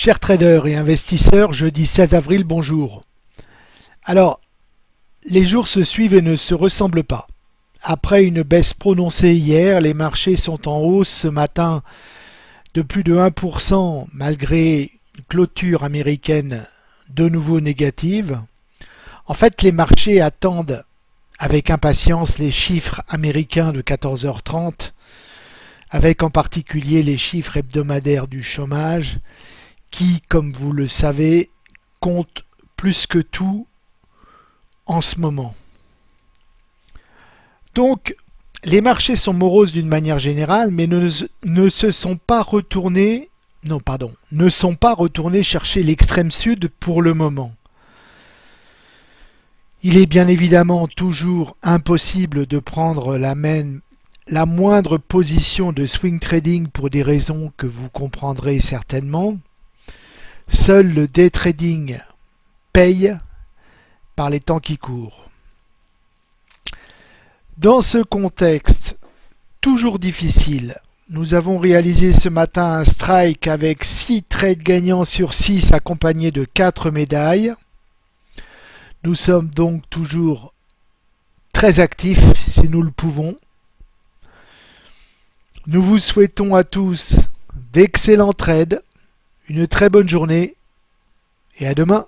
Chers traders et investisseurs, jeudi 16 avril, bonjour. Alors, les jours se suivent et ne se ressemblent pas. Après une baisse prononcée hier, les marchés sont en hausse ce matin de plus de 1% malgré une clôture américaine de nouveau négative. En fait, les marchés attendent avec impatience les chiffres américains de 14h30, avec en particulier les chiffres hebdomadaires du chômage, qui, comme vous le savez, comptent plus que tout en ce moment. Donc, les marchés sont moroses d'une manière générale, mais ne, ne, se sont pas retournés, non pardon, ne sont pas retournés chercher l'extrême sud pour le moment. Il est bien évidemment toujours impossible de prendre la, même, la moindre position de swing trading pour des raisons que vous comprendrez certainement. Seul le day trading paye par les temps qui courent. Dans ce contexte toujours difficile, nous avons réalisé ce matin un strike avec 6 trades gagnants sur 6 accompagnés de 4 médailles. Nous sommes donc toujours très actifs si nous le pouvons. Nous vous souhaitons à tous d'excellents trades, une très bonne journée et à demain.